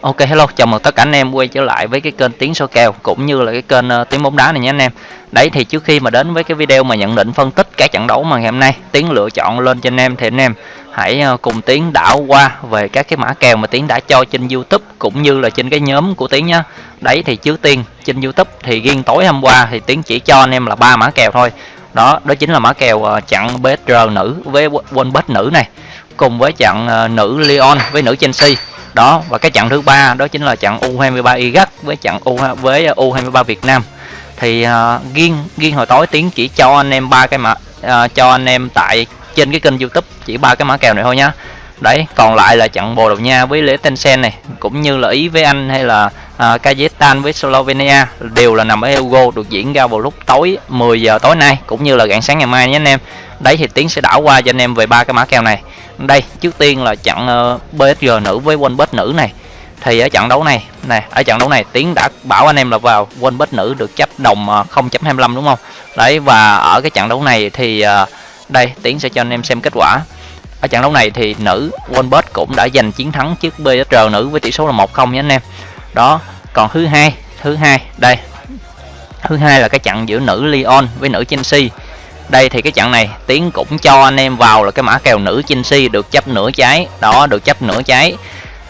Ok hello, chào mừng tất cả anh em quay trở lại với cái kênh Tiếng số kèo cũng như là cái kênh uh, Tiếng bóng đá này nhé anh em. Đấy thì trước khi mà đến với cái video mà nhận định phân tích các trận đấu mà ngày hôm nay Tiếng lựa chọn lên cho anh em thì anh em hãy uh, cùng Tiếng đảo qua về các cái mã kèo mà Tiếng đã cho trên YouTube cũng như là trên cái nhóm của Tiếng nhá. Đấy thì trước tiên trên YouTube thì riêng tối hôm qua thì Tiếng chỉ cho anh em là ba mã kèo thôi. Đó, đó chính là mã kèo uh, chặn BSR nữ với quân nữ này cùng với trận uh, nữ Lyon với nữ Chelsea đó. Và cái trận thứ ba đó chính là trận U23 Iraq với trận U với ờ, U23 Việt Nam. Thì uh, riêng riêng hồi tối tiếng chỉ cho anh em ba cái mã uh, cho anh em tại trên cái kênh YouTube chỉ ba cái mã kèo này thôi nhá. Đấy còn lại là trận Bồ Đào Nha với Lễ Tencent này cũng như là Ý với Anh hay là uh, Kazakhstan với Slovenia đều là nằm ở Euro được diễn ra vào lúc tối 10 giờ tối nay cũng như là rạng sáng ngày mai nhé anh em. Đấy thì tiến sẽ đảo qua cho anh em về ba cái mã kèo này. Đây trước tiên là trận ờ, uh, BSG nữ với Winbet nữ này. Thì ở trận đấu này này ở trận đấu này tiến đã bảo anh em là vào Winbet nữ được chấp đồng ờ, uh, 0.25 đúng không? Đấy và ở cái trận đấu này thì uh, đây tiến sẽ cho anh em xem kết quả. Ở trận đấu này thì nữ Winbet cũng đã giành chiến thắng trước BSR nữ với tỷ số là 1-0 nhé anh em đó, còn thứ hai thứ hai, đây. Thứ hai là cái trận giữa nữ Lyon với nữ Chelsea. Đây thì cái trận này tiến cũng cho anh em vào là cái mã kèo nữ Chelsea được chấp nửa trái. Đó, được chấp nửa trái.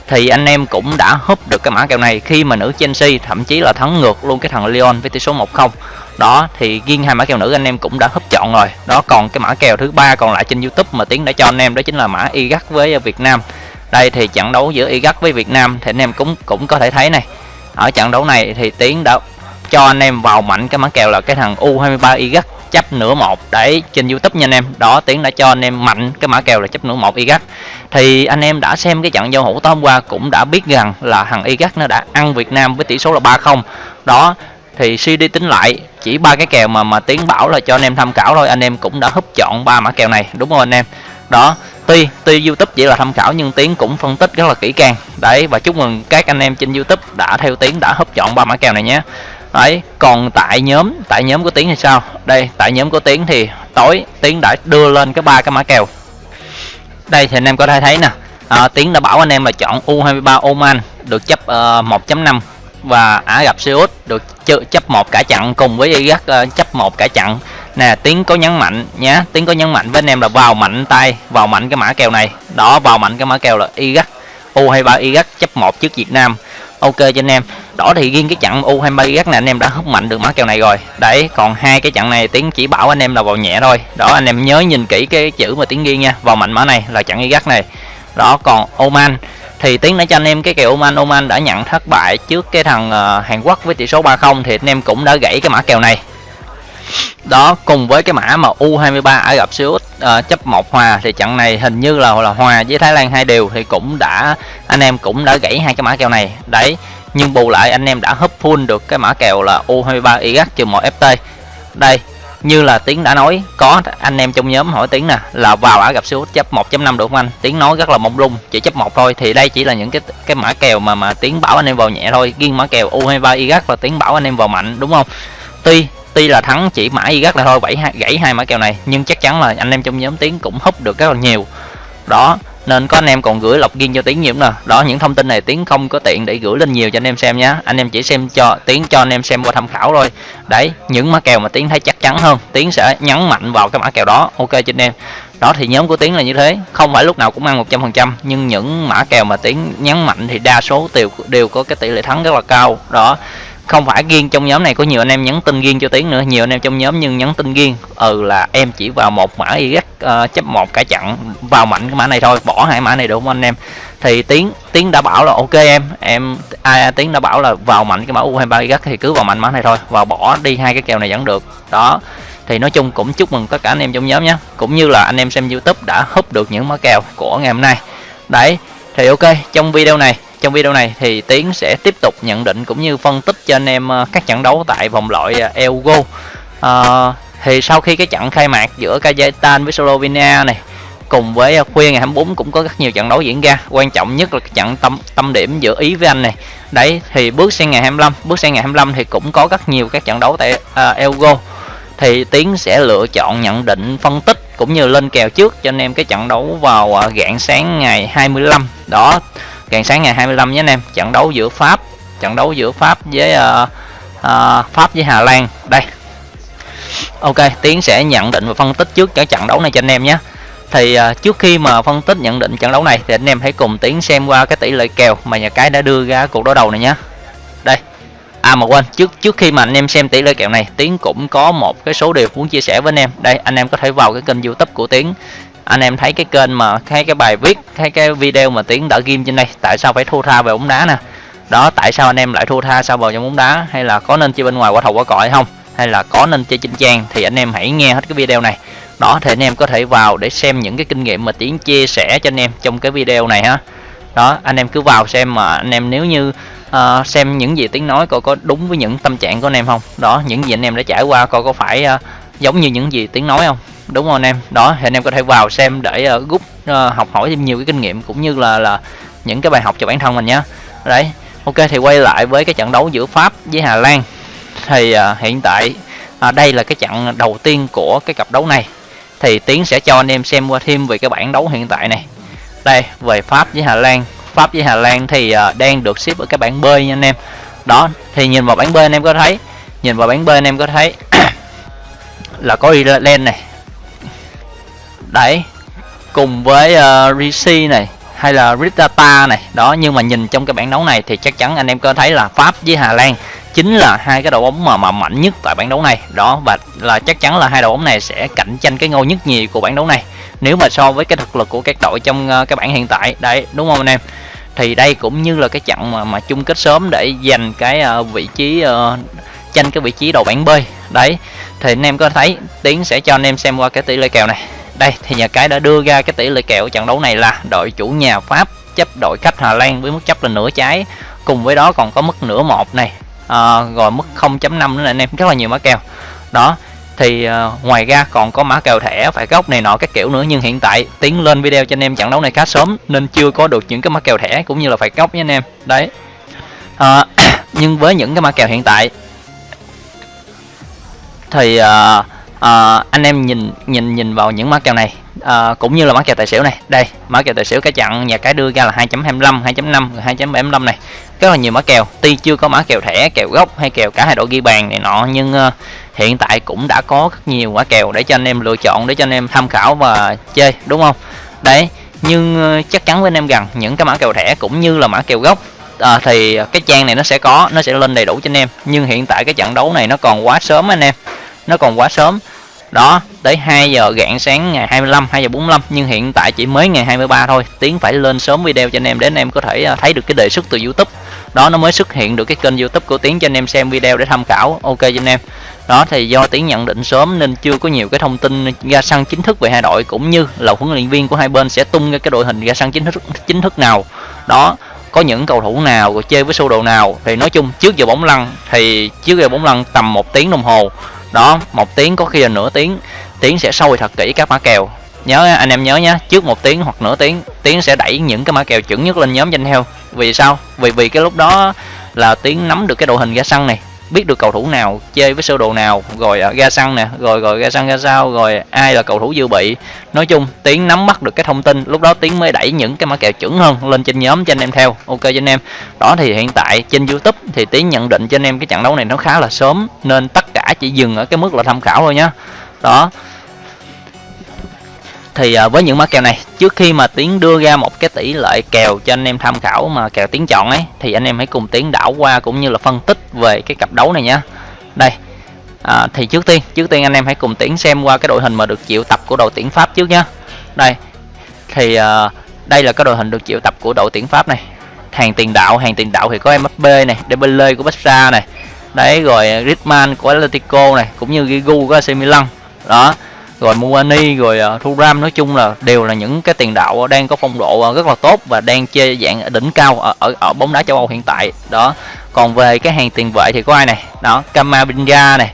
Thì anh em cũng đã húp được cái mã kèo này khi mà nữ Chelsea, thậm chí là thắng ngược luôn cái thằng Lyon với tỷ số 1-0 đó, thì riêng hai mã kèo nữ anh em cũng đã húp chọn rồi. Đó, còn cái mã kèo thứ ba còn lại trên YouTube mà tiến đã cho anh em đó chính là mã Iraq với Việt Nam đây thì trận đấu giữa Iraq với Việt Nam thì anh em cũng cũng có thể thấy này. Ở trận đấu này thì tiến đã cho anh em vào mạnh cái mã kèo là cái thằng U23 Iraq chấp nửa một để trên youtube nha anh em. Đó, tiến đã cho anh em mạnh cái mã kèo là chấp nửa một iraq. Thì anh em đã xem cái trận giao hữu tối hôm qua cũng đã biết rằng là thằng iraq nó đã ăn việt nam với tỷ số là 3-0 đó, thì suy đi tính lại, chỉ ba cái kèo mà mà tiến bảo là cho anh em tham khảo thôi. Anh em cũng đã húp chọn ba mã kèo này, đúng không anh em? Đó tuy tuy youtube chỉ là tham khảo nhưng tiến cũng phân tích rất là kỹ càng. Đấy và chúc mừng các anh em trên youtube đã theo tiến đã hấp chọn ba mã kèo này nhé. Đấy còn tại nhóm tại nhóm của tiến thì sao? Đây tại nhóm của tiến thì tối tiến đã đưa lên cái ba cái mã kèo. Đây thì anh em có thể thấy nè. À, tiến đã bảo anh em là chọn u23 oman được chấp ờ, uh, 1.5 và ả rập xê út được chấp một cả chặn cùng với iraq ờ, chấp một cả chặn nè tiếng có nhấn mạnh nhé tiếng có nhấn mạnh với anh em là vào mạnh tay vào mạnh cái mã kèo này. Đó vào mạnh cái mã kèo là iraq u23 iraq chấp một trước việt nam. Ok cho anh em. Đó thì riêng cái trận U23 Iraq này anh em đã hút mạnh được mã kèo này rồi. Đấy còn hai cái trận này tiếng chỉ bảo anh em là vào nhẹ thôi. Đó anh em nhớ nhìn kỹ cái chữ mà tiếng ghi nha. Vào mạnh mã này là trận Iraq này. Đó còn Oman. Thì tiếng đã cho anh em cái kèo Oman. Oman đã nhận thất bại trước cái thằng uh, Hàn Quốc với tỷ số 30 thì anh em cũng đã gãy cái mã kèo này đó cùng với cái mã mà U23 Ả Rập Xê Út ờ, uh, chấp một hòa thì trận này hình như là là hòa với Thái Lan hai đều thì cũng đã anh em cũng đã gãy hai cái mã kèo này. Đấy nhưng bù lại anh em đã hấp full được cái mã kèo là U23 Iraq trừ một FT đây như là tiến đã nói có anh em trong nhóm hỏi tiến nè là vào Ả Rập Xê Út chấp 1.5 được không anh? Tiến nói rất là mông lung chỉ chấp một thôi thì đây chỉ là những cái cái mã kèo mà mà tiến bảo anh em vào nhẹ thôi. Riêng mã kèo U23 Iraq là tiến bảo anh em vào mạnh đúng không? Tuy tuy là thắng chỉ mã gắt là thôi, bảy gãy hai mã kèo này, nhưng chắc chắn là anh em trong nhóm tiến cũng húp được rất là nhiều. Đó, nên có anh em còn gửi lọc riêng cho tiến nhiều nè đó, những thông tin này tiến không có tiện để gửi lên nhiều cho anh em xem nhé anh em chỉ xem cho, tiến cho anh em xem qua tham khảo thôi. Đấy, những mã kèo mà tiến thấy chắc chắn hơn, tiến sẽ nhấn mạnh vào cái mã kèo đó. Ok, cho anh em. Đó, thì nhóm của tiến là như thế. Không phải lúc nào cũng ăn 100 phần trăm, nhưng những mã kèo mà tiến nhấn mạnh thì đa số đều đều có cái tỷ lệ thắng rất là cao. Đó không phải riêng trong nhóm này có nhiều anh em nhắn tin riêng cho tiến nữa nhiều anh em trong nhóm nhưng nhắn tin riêng ừ là em chỉ vào một mã y uh, ờ, chấp một cả chặn vào mạnh cái mã này thôi bỏ hai mã này được không anh em? Thì tiến tiến đã bảo là ok em em ai tiến đã bảo là vào mạnh cái mã u 23 y thì cứ vào mạnh mã này thôi và bỏ đi hai cái kèo này vẫn được. Đó thì nói chung cũng chúc mừng tất cả anh em trong nhóm nhé. Cũng như là anh em xem youtube đã húp được những mã kèo của ngày hôm nay. Đấy thì ok trong video này trong video này thì Tiến sẽ tiếp tục nhận định cũng như phân tích cho anh em ờ, các trận đấu tại vòng loại ờ, Euro à, ờ, thì sau khi cái trận khai mạc giữa Kazakhstan với Slovenia này cùng với ờ, khuya ngày 24 cũng có rất nhiều trận đấu diễn ra quan trọng nhất là trận tâm tâm điểm giữa Ý với Anh này. Đấy thì bước sang ngày 25 bước sang ngày 25 thì cũng có rất nhiều các trận đấu tại uh, Euro thì Tiến sẽ lựa chọn nhận định phân tích cũng như lên kèo trước cho anh em cái trận đấu vào uh, rạng sáng ngày 25 đó rạng sáng ngày 25 nhé anh em. Trận đấu giữa Pháp trận đấu giữa Pháp với uh, uh, Pháp với Hà Lan. Đây. Ok Tiến sẽ nhận định và phân tích trước cái trận đấu này cho anh em nhé. Thì uh, trước khi mà phân tích nhận định trận đấu này thì anh em hãy cùng Tiến xem qua cái tỷ lệ kèo mà nhà cái đã đưa ra cuộc đối đầu này nhé. Đây. À mà quên, trước trước khi mà anh em xem tỷ lệ kèo này, Tiến cũng có một cái số điều muốn chia sẻ với anh em. Đây, anh em có thể vào cái kênh YouTube của Tiến. Anh em thấy cái kênh mà thấy cái bài viết, thấy cái video mà Tiến đã ghim trên đây, tại sao phải thua tha về bóng đá nè. Đó, tại sao anh em lại thua tha sao vào trong bóng đá hay là có nên chơi bên ngoài quả thầu quả cọ không? Hay là có nên chơi trên trang thì anh em hãy nghe hết cái video này. Đó thì anh em có thể vào để xem những cái kinh nghiệm mà Tiến chia sẻ cho anh em trong cái video này ha. Đó, anh em cứ vào xem mà anh em nếu như uh, xem những gì tiếng nói coi có đúng với những tâm trạng của anh em không đó những gì anh em đã trải qua coi có phải uh, giống như những gì tiếng nói không đúng không anh em. Đó thì anh em có thể vào xem để uh, rút uh, học hỏi thêm nhiều cái kinh nghiệm cũng như là là những cái bài học cho bản thân mình nhé đấy ok thì quay lại với cái trận đấu giữa pháp với hà lan. Thì uh, hiện tại uh, đây là cái trận đầu tiên của cái cặp đấu này. Thì tiến sẽ cho anh em xem qua thêm về cái bảng đấu hiện tại này. Đây về pháp với hà lan. Pháp với Hà Lan thì uh, đang được xếp ở cái bảng B nha anh em. Đó thì nhìn vào bảng B anh em có thấy. Nhìn vào bảng B anh em có thấy là có Ireland này đấy cùng với uh, Rishi này hay là Ritata này đó nhưng mà nhìn trong cái bảng đấu này thì chắc chắn anh em có thấy là Pháp với Hà Lan chính là hai cái đội bóng mà mà mạnh nhất tại bảng đấu này. Đó và là chắc chắn là hai đội bóng này sẽ cạnh tranh cái ngôi nhất nhì của bảng đấu này. Nếu mà so với cái thực lực của các đội trong uh, cái bảng hiện tại đấy đúng không anh em? Thì đây cũng như là cái trận mà mà chung kết sớm để giành cái uh, vị trí uh, tranh cái vị trí đầu bảng B. Đấy thì anh em có thấy tiến sẽ cho anh em xem qua cái tỷ lệ kèo này đây thì nhà cái đã đưa ra cái tỷ lệ kèo trận đấu này là đội chủ nhà Pháp chấp đội khách Hà Lan với mức chấp là nửa trái. Cùng với đó còn có mức nửa một này. À, rồi mức 0.5 nữa là anh em. Rất là nhiều mã kèo. Đó thì uh, ngoài ra còn có mã kèo thẻ phải góc này nọ các kiểu nữa. Nhưng hiện tại tiến lên video cho anh em trận đấu này khá sớm nên chưa có được những cái mã kèo thẻ cũng như là phải góc nha anh em. Đấy. Uh, nhưng với những cái mã kèo hiện tại thì uh, uh, anh em nhìn nhìn nhìn vào những mã kèo này. Uh, cũng như là mã kèo tài xỉu này. Đây mã kèo tài xỉu cái chặn nhà cái đưa ra là 2.25 2.5 2.75 này. Rất là nhiều mã kèo. Tuy chưa có mã kèo thẻ kèo gốc hay kèo cả hai đội ghi bàn này nọ nhưng uh, hiện tại cũng đã có rất nhiều mã kèo để cho anh em lựa chọn để cho anh em tham khảo và chơi đúng không? Đấy nhưng uh, chắc chắn với anh em rằng những cái mã kèo thẻ cũng như là mã kèo gốc à, thì cái trang này nó sẽ có nó sẽ lên đầy đủ cho anh em. Nhưng hiện tại cái trận đấu này nó còn quá sớm anh em nó còn quá sớm. Đó, tới 2 giờ rạng sáng ngày 25 2 giờ 45 nhưng hiện tại chỉ mới ngày 23 thôi. Tiến phải lên sớm video cho anh em để anh em có thể à, thấy được cái đề xuất từ YouTube. Đó, nó mới xuất hiện được cái kênh YouTube của tiến cho anh em xem video để tham khảo. Ok cho anh em. Đó, thì do tiến nhận định sớm nên chưa có nhiều cái thông tin ra sân chính thức về hai đội, cũng như là huấn luyện viên của hai bên sẽ tung ra cái đội hình ra sân chính thức chính thức nào. Đó, có những cầu thủ nào rồi chơi với sơ đồ nào. Thì nói chung, trước giờ bóng lăn, thì trước giờ bóng lăn tầm một tiếng đồng hồ đó, một tiếng có khi là nửa tiếng. Tiến sẽ sôi thật kỹ các mã kèo. Nhớ anh em nhớ nhé trước một tiếng hoặc nửa tiếng tiến sẽ đẩy những cái mã kèo chuẩn nhất lên nhóm danh heo. Vì sao? Vì vì cái lúc đó là tiến nắm được cái đội hình ra sân này biết được cầu thủ nào, chơi với sơ đồ nào, rồi à, ra sân nè, rồi rồi ra sân ra sao, rồi ai là cầu thủ dự bị. Nói chung, tiến nắm bắt được cái thông tin, lúc đó tiến mới đẩy những cái mã kèo chuẩn hơn lên trên nhóm cho anh em theo. Ok, cho anh em. Đó thì hiện tại trên youtube thì tiến nhận định cho anh em cái trận đấu này nó khá là sớm, nên tất cả chỉ dừng ở cái mức là tham khảo thôi nhá. Đó thì à, với những mã kèo này trước khi mà tiến đưa ra một cái tỷ lệ kèo cho anh em tham khảo mà kèo tiến chọn ấy thì anh em hãy cùng tiến đảo qua cũng như là phân tích về cái cặp đấu này nhé đây à, thì trước tiên trước tiên anh em hãy cùng tiến xem qua cái đội hình mà được triệu tập của đội tuyển pháp trước nhá. Đây thì à, đây là cái đội hình được triệu tập của đội tuyển pháp này. Hàng tiền đạo hàng tiền đạo thì có Mbappe này Dembele của Barca này. Đấy rồi Griezmann của Atletico này cũng như Giroud của AC Milan. Đó rồi Muani rồi à, uh, Thuram nói chung là đều là những cái tiền đạo đang có phong độ à, rất là tốt và đang chơi dạng đỉnh cao ở, ở ở bóng đá châu Âu hiện tại. Đó. Còn về cái hàng tiền vệ thì có ai này? Đó Camavinga này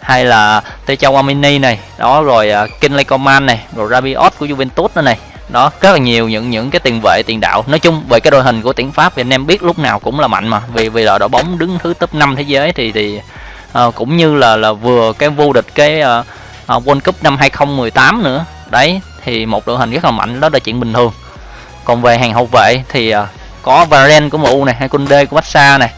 hay là Techo Amini này. Đó rồi uh, Kinley Coman này rồi Rabiot của Juventus nữa này. Đó rất là nhiều những những cái tiền vệ tiền đạo. Nói chung về cái đội hình của tuyển Pháp thì anh em biết lúc nào cũng là mạnh mà. Vì vì là đội bóng đứng thứ top 5 thế giới thì thì uh, cũng như là là vừa cái vô địch cái uh, uh, World Cup năm 2018 nữa. Đấy thì một đội hình rất là mạnh đó là chuyện bình thường. Còn về hàng hậu vệ thì uh, có Varane của MU này hay Kunde của Barca này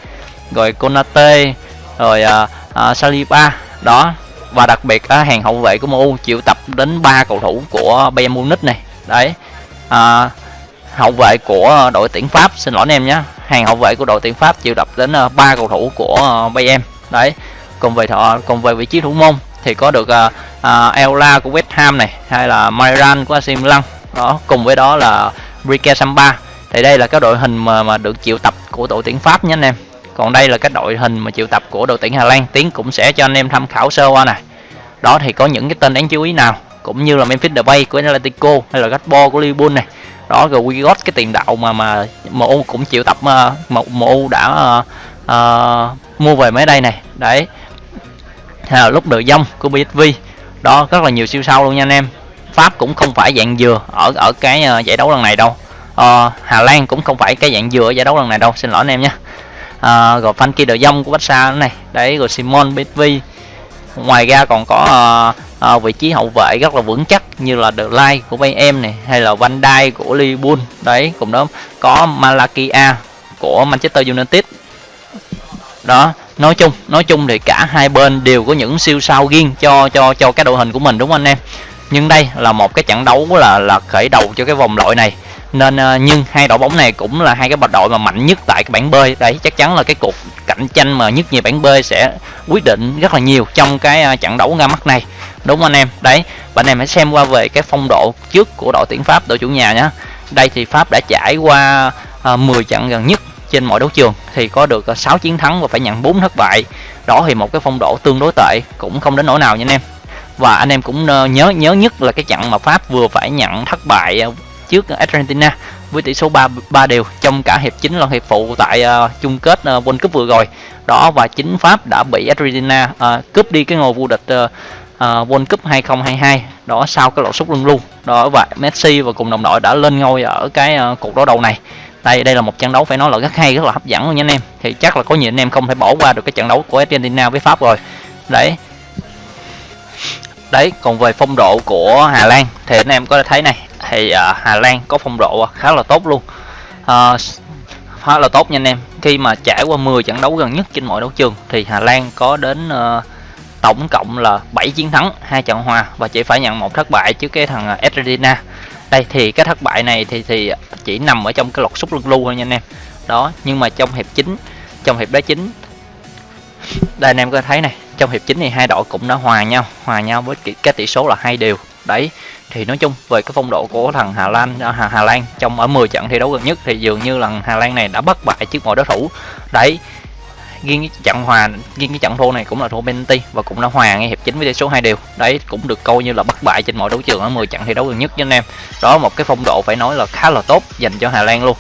rồi Konate rồi uh, uh, Saliba đó. Và đặc biệt uh, hàng hậu vệ của MU chịu tập đến ba cầu thủ của Bayern Munich này. Đấy uh, hậu vệ của đội tuyển Pháp xin lỗi anh em nhé. Hàng hậu vệ của đội tuyển Pháp chịu tập đến ba uh, cầu thủ của uh, Bayern. Đấy còn về thọ còn về vị trí thủ môn thì có được à, à, uh, uh, Ella của West Ham này hay là Myran của AC Milan đó cùng với đó là Brique Samba. Thì đây là cái đội hình mà mà được chịu tập của đội tuyển Pháp nhé anh em. Còn đây là cái đội hình mà chịu tập của đội tuyển Hà Lan. Tiến cũng sẽ cho anh em tham khảo sơ qua này đó thì có những cái tên đáng chú ý nào? Cũng như là Memphis Depay của Atletico hay là Gakpo của Liverpool này. Đó rồi Wigot cái tiền đạo mà mà MU cũng chịu tập mà MU đã uh, uh, mua về mấy đây này. Đấy là lúc đợi dông của BSV đó rất là nhiều siêu sao luôn nha anh em. Pháp cũng không phải dạng dừa ở ở cái ờ, giải đấu lần này đâu. À, Hà Lan cũng không phải cái dạng dừa ở giải đấu lần này đâu xin lỗi anh em nhé. À, rồi Frankie De dông của Barca này. Đấy rồi Simon BSV ngoài ra còn có uh, uh, vị trí hậu vệ rất là vững chắc như là The Light của Bayern này hay là Van Dijk của Liverpool. Đấy cùng đó. Có Malakia của Manchester United. Đó nói chung nói chung thì cả hai bên đều có những siêu sao riêng cho cho cho cái đội hình của mình, đúng không anh em? Nhưng đây là một cái trận đấu là là khởi đầu cho cái vòng loại này. Nên ờ, nhưng hai đội bóng này cũng là hai cái đội mà mạnh nhất tại cái bảng B. Đấy, chắc chắn là cái cuộc cạnh tranh mà nhất nhì bảng B sẽ quyết định rất là nhiều trong cái ờ, trận đấu ra mắt này. Đúng không anh em? Đấy và anh em hãy xem qua về cái phong độ trước của đội tuyển Pháp, đội chủ nhà nhé đây thì Pháp đã trải qua ờ, 10 trận gần nhất trên mọi đấu trường thì có được ờ, 6 chiến thắng và phải nhận 4 thất bại đó thì một cái phong độ tương đối tệ cũng không đến nỗi nào nha anh em và anh em cũng ờ, nhớ nhớ nhất là cái trận mà Pháp vừa phải nhận thất bại ờ, trước Argentina với tỷ số 3 3 đều trong cả hiệp chính lẫn hiệp phụ tại uh, chung kết uh, World Cup vừa rồi. Đó và chính Pháp đã bị Argentina uh, cướp đi cái ngôi vô địch uh, uh, World Cup 2022 đó sau cái lỗ sút luân luôn. Đó và Messi và cùng đồng đội đã lên ngôi ở cái uh, cuộc đối đầu này. Đây đây là một trận đấu phải nói là rất hay rất là hấp dẫn luôn nha anh em. Thì chắc là có nhiều anh em không thể bỏ qua được cái trận đấu của Argentina với Pháp rồi. Đấy, đấy còn về phong độ của Hà Lan thì anh em có thể thấy này thì uh, Hà Lan có phong độ khá là tốt luôn uh, khá là tốt nha anh em khi mà trải qua 10 trận đấu gần nhất trên mọi đấu trường thì Hà Lan có đến uh, tổng cộng là 7 chiến thắng hai trận hòa và chỉ phải nhận một thất bại trước cái thằng ờ, Argentina đây thì cái thất bại này thì thì chỉ nằm ở trong cái lọt xúc lưng lưu thôi nha anh em. Đó nhưng mà trong hiệp chính trong hiệp đá chính đây anh em có thấy này trong hiệp chính thì hai đội cũng đã hòa nhau hòa nhau với cái tỷ số là hai đều. Đấy thì nói chung về cái phong độ của thằng Hà Lan à, Hà, Hà Lan trong ở 10 trận thi đấu gần nhất thì dường như là Hà Lan này đã bất bại trước mọi đối thủ. Đấy riêng cái trận hòa riêng cái trận thua này cũng là thua penalty và cũng đã hòa ngay hiệp chính với tỷ số hai đều. Đấy cũng được coi như là bất bại trên mọi đấu trường ở 10 trận thi đấu gần nhất với anh em. Đó một cái phong độ phải nói là khá là tốt dành cho Hà Lan luôn.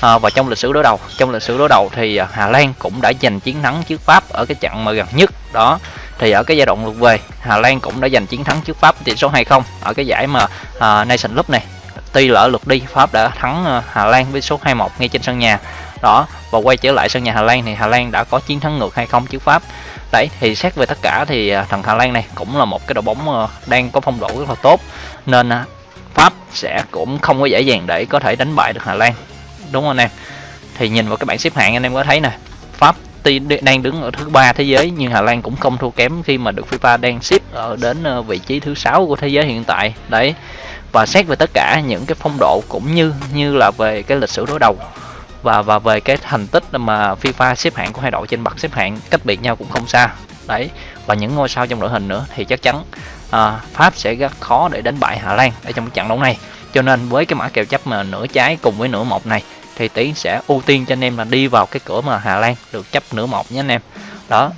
À, và trong lịch sử đối đầu trong lịch sử đối đầu thì à, Hà Lan cũng đã giành chiến thắng trước Pháp ở cái trận mà gần nhất. Đó thì ở cái giai đoạn lượt về Hà Lan cũng đã giành chiến thắng trước Pháp tỷ số 2-0 ở cái giải mà à, uh, Nation Cup này tuy lỡ lượt đi Pháp đã thắng uh, Hà Lan với số 2-1 ngay trên sân nhà đó, và quay trở lại sân nhà Hà Lan thì Hà Lan đã có chiến thắng ngược 2-0 trước Pháp? Đấy, thì xét về tất cả thì à, thằng Hà Lan này cũng là một cái đội bóng à, đang có phong độ rất là tốt, nên à, Pháp sẽ cũng không có dễ dàng để có thể đánh bại được Hà Lan. Đúng không anh em? Thì nhìn vào cái bảng xếp hạng anh em có thấy nè, Pháp tuy đang đứng ở thứ ba thế giới nhưng Hà Lan cũng không thua kém khi mà được FIFA đang xếp ở đến vị trí thứ sáu của thế giới hiện tại. Đấy, và xét về tất cả những cái phong độ cũng như như là về cái lịch sử đối đầu và và về cái thành tích mà FIFA xếp hạng của hai đội trên bậc xếp hạng cách biệt nhau cũng không xa. Đấy và những ngôi sao trong đội hình nữa thì chắc chắn à, Pháp sẽ rất khó để đánh bại Hà Lan ở trong cái trận đấu này. Cho nên với cái mã kèo chấp mà nửa trái cùng với nửa một này thì tiến sẽ ưu tiên cho anh em là đi vào cái cửa mà Hà Lan được chấp nửa một nhé anh em. Đó.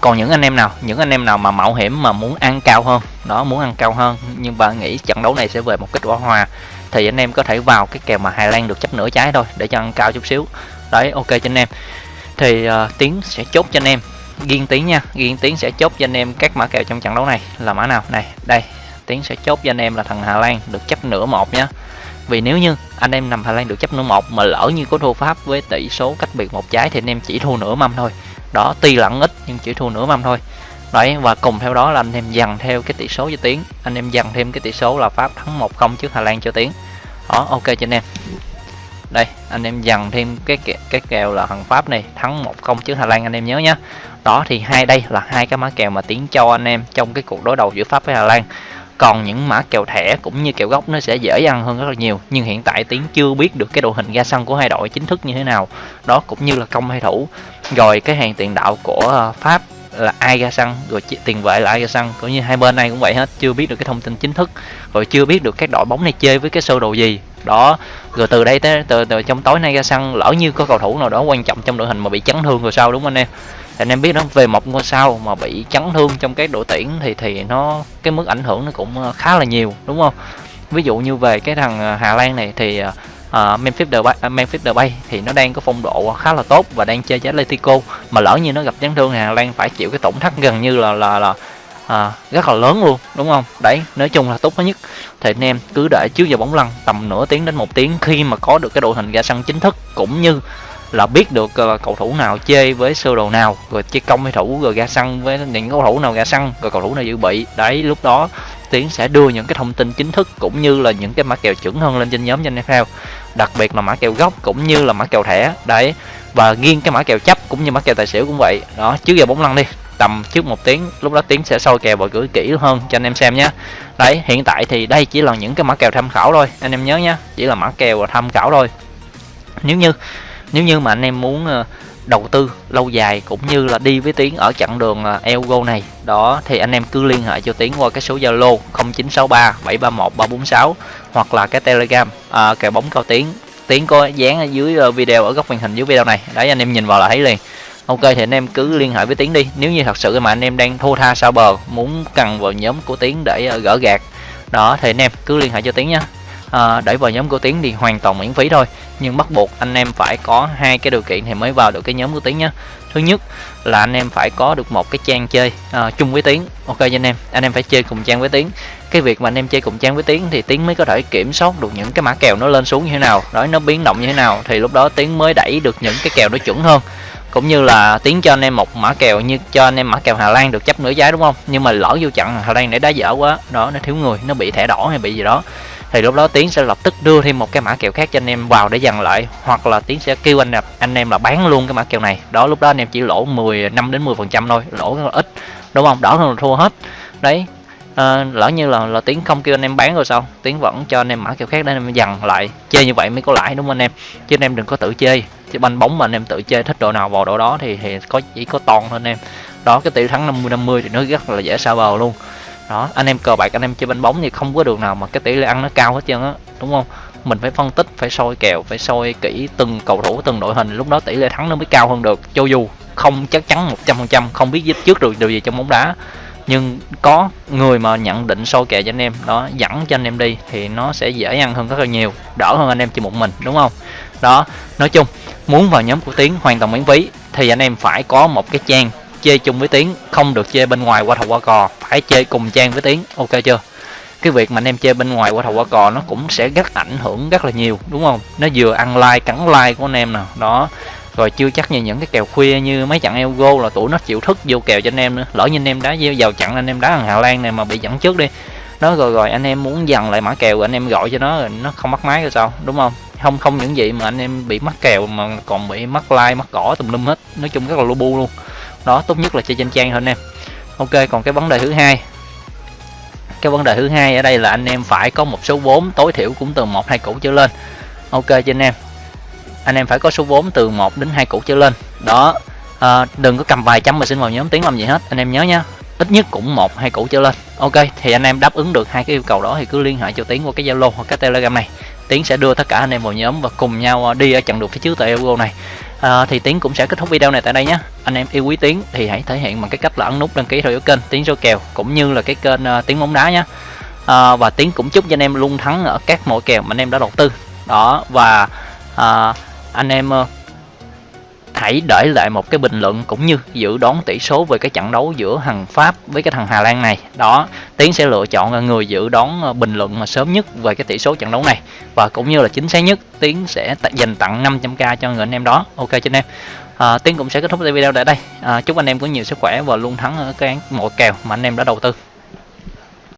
Còn những anh em nào những anh em nào mà mạo hiểm mà muốn ăn cao hơn đó muốn ăn cao hơn nhưng bạn nghĩ trận đấu này sẽ về một kết quả hòa thì anh em có thể vào cái kèo mà Hà Lan được chấp nửa trái thôi để cho ăn cao chút xíu. Đấy ok cho anh em. Thì uh, tiến sẽ chốt cho anh em. Riêng tiến nha riêng tiến sẽ chốt cho anh em các mã kèo trong trận đấu này là mã nào? Này đây tiến sẽ chốt cho anh em là thằng Hà Lan được chấp nửa một nhé vì nếu như anh em nằm Hà Lan được chấp nửa một mà lỡ như có thua Pháp với tỷ số cách biệt một trái thì anh em chỉ thua nửa mâm thôi. Đó tuy lẫn ít nhưng chỉ thua nửa mâm thôi đấy, và cùng theo đó là anh em dằn theo cái tỷ số cho tiến. Anh em dằn thêm cái tỷ số là Pháp thắng 1-0 trước Hà Lan cho tiến. Đó, ok cho anh em. Đây, anh em dần thêm cái cái kèo là thằng pháp này, thắng một không trước hà lan, anh em nhớ nhé đó, thì hai đây là hai cái mã kèo mà tiến cho anh em trong cái cuộc đối đầu giữa pháp với hà lan. Còn những mã kèo thẻ cũng như kèo gốc nó sẽ dễ ăn hơn rất là nhiều, nhưng hiện tại tiến chưa biết được cái đội hình ra sân của hai đội chính thức như thế nào. Đó, cũng như là công hay thủ. Rồi cái hàng tiền đạo của ờ, pháp là ai ra sân rồi tiền vệ là ai ra sân. Cũng như hai bên này cũng vậy hết chưa biết được cái thông tin chính thức rồi chưa biết được các đội bóng này chơi với cái sơ đồ gì. Đó rồi từ đây tới từ, từ trong tối nay ra sân lỡ như có cầu thủ nào đó quan trọng trong đội hình mà bị chấn thương rồi sao đúng không anh em? Thì anh em biết đó về một ngôi sao mà bị chấn thương trong cái đội tuyển thì thì nó cái mức ảnh hưởng nó cũng ờ, khá là nhiều đúng không? Ví dụ như về cái thằng ờ, Hà Lan này thì ờ, uh, Memphis Depay, uh, Memphis Depay thì nó đang có phong độ khá là tốt và đang chơi với Atletico. Mà lỡ như nó gặp chấn thương thì Hà Lan phải chịu cái tổn thất gần như là là là à, rất là lớn luôn đúng không? Đấy nói chung là tốt nhất. Thì anh em cứ để trước giờ bóng lăn tầm nửa tiếng đến một tiếng khi mà có được cái đội hình ra sân chính thức cũng như là biết được uh, cầu thủ nào chơi với sơ đồ nào rồi chơi công hay thủ rồi ra sân với những cầu thủ nào ra sân rồi cầu thủ nào dự bị. Đấy lúc đó tiến sẽ đưa những cái thông tin chính thức cũng như là những cái mã kèo chuẩn hơn lên trên nhóm cho anh em theo. Đặc biệt là mã kèo gốc cũng như là mã kèo thẻ. Đấy và riêng cái mã kèo chấp cũng như mã kèo tài xỉu cũng vậy. Đó trước giờ bóng lăn đi tầm trước một tiếng lúc đó tiến sẽ soi kèo và gửi kỹ hơn cho anh em xem nhé. Đấy hiện tại thì đây chỉ là những cái mã kèo tham khảo thôi anh em nhớ nhé. Chỉ là mã kèo tham khảo thôi. Nếu như nếu như mà anh em muốn ờ, đầu tư lâu dài cũng như là đi với tiến ở chặng đường ờ, Elgo này đó thì anh em cứ liên hệ cho tiến qua cái số Zalo 0963 731 346 hoặc là cái Telegram à, kèo bóng cao tiến. Tiến có dán ở dưới video ở góc màn hình dưới video này. Đấy anh em nhìn vào là thấy liền. Ok thì anh em cứ liên hệ với tiến đi. Nếu như thật sự mà anh em đang thua tha sao bờ muốn cần vào nhóm của tiến để gỡ gạt đó thì anh em cứ liên hệ cho tiến nhé à, để vào nhóm của tiến thì hoàn toàn miễn phí thôi nhưng bắt buộc anh em phải có hai cái điều kiện thì mới vào được cái nhóm của tiến nhé thứ nhất là anh em phải có được một cái trang chơi uh, chung với tiến. Ok cho anh em anh em phải chơi cùng trang với tiến. Cái việc mà anh em chơi cùng trang với tiến thì tiến mới có thể kiểm soát được những cái mã kèo nó lên xuống như thế nào đó nó biến động như thế nào thì lúc đó tiến mới đẩy được những cái kèo nó chuẩn hơn. Cũng như là tiến cho anh em một mã kèo như cho anh em mã kèo Hà Lan được chấp nửa trái đúng không? Nhưng mà lỡ vô chặn Hà Lan để đá dở quá đó nó thiếu người nó bị thẻ đỏ hay bị gì đó thì lúc đó tiến sẽ lập tức đưa thêm một cái mã kèo khác cho anh em vào để dằn lại hoặc là tiến sẽ kêu anh anh em là bán luôn cái mã kèo này. Đó lúc đó anh em chỉ lỗ 10 5 đến 10 phần trăm thôi lỗ rất là ít đúng không? Đỡ hơn là thua hết. Đấy à, lỡ như là là tiến không kêu anh em bán rồi sao? Tiến vẫn cho anh em mã kèo khác để anh em dằn lại. Chơi như vậy mới có lãi đúng không anh em? Chứ anh em đừng có tự chơi. Chứ banh bóng mà anh em tự chơi thích độ nào vào độ đó thì thì có chỉ có toàn thôi anh em. Đó cái tỷ thắng 50 50 thì nó rất là dễ sao vào luôn đó, anh em cờ bạc, anh em chơi banh bóng thì không có đường nào mà cái tỷ lệ ăn nó cao hết trơn á, đúng không? Mình phải phân tích, phải soi kèo, phải soi kỹ từng cầu thủ, từng đội hình, lúc đó tỷ lệ thắng nó mới cao hơn được. Cho dù không chắc chắn 100% không biết trước được điều gì trong bóng đá, nhưng có người mà nhận định soi kèo cho anh em, đó, dẫn cho anh em đi thì nó sẽ dễ ăn hơn rất là nhiều, đỡ hơn anh em chỉ một mình, đúng không? Đó, nói chung, muốn vào nhóm của tiến hoàn toàn miễn phí thì anh em phải có một cái trang chơi chung với tiến, không được chơi bên ngoài qua thầu qua cò. Phải chơi cùng trang với tiến, ok chưa? Cái việc mà anh em chơi bên ngoài qua thầu qua cò nó cũng sẽ rất ảnh hưởng rất là nhiều, đúng không? Nó vừa ăn like, cắn like của anh em nè, đó. Rồi chưa chắc như những cái kèo khuya như mấy trận Elgo là tụi nó chịu thức vô kèo cho anh em nữa. Lỡ như anh em đá vào chặn anh em đá thằng Hà Lan này mà bị dẫn trước đi. Nó rồi rồi anh em muốn dần lại mã kèo anh em gọi cho nó rồi nó không mắc máy rồi sao, đúng không? Không không những gì mà anh em bị mắc kèo mà còn bị mắc like, mắc cỏ tùm lum hết. Nói chung rất là lu bu luôn đó tốt nhất là chơi trên trang thôi anh em. Ok còn cái vấn đề thứ hai. Cái vấn đề thứ hai ở đây là anh em phải có một số vốn tối thiểu cũng từ một hai củ trở lên. Ok cho anh em. Anh em phải có số vốn từ 1 đến hai củ trở lên. Đó à, đừng có cầm vài trăm mà xin vào nhóm tiếng làm gì hết anh em nhớ nhá ít nhất cũng một hai củ trở lên. Ok thì anh em đáp ứng được hai cái yêu cầu đó thì cứ liên hệ cho tiến qua cái zalo hoặc cái telegram này. Tiến sẽ đưa tất cả anh em vào nhóm và cùng nhau à, đi ở trận đường phía trước tại Euro này à, thì tiến cũng sẽ kết thúc video này tại đây nhé. Anh em yêu quý tiến thì hãy thể hiện bằng cái cách là ấn nút đăng ký theo dõi kênh tiến số kèo cũng như là cái kênh uh, tiến bóng đá nhé. À, và tiến cũng chúc cho anh em luôn thắng ở các mọi kèo mà anh em đã đầu tư. Đó và à, anh em uh, hãy để lại một cái bình luận cũng như dự đoán tỷ số về cái trận đấu giữa thằng Pháp với cái thằng Hà Lan này. Đó Tiến sẽ lựa chọn người dự đoán ờ, bình luận mà sớm nhất về cái tỷ số trận đấu này. Và cũng như là chính xác nhất Tiến sẽ dành tặng 500k cho người anh em đó. Ok cho anh em. À, Tiến cũng sẽ kết thúc video tại đây. À, chúc anh em có nhiều sức khỏe và luôn thắng ở cái mọi kèo mà anh em đã đầu tư.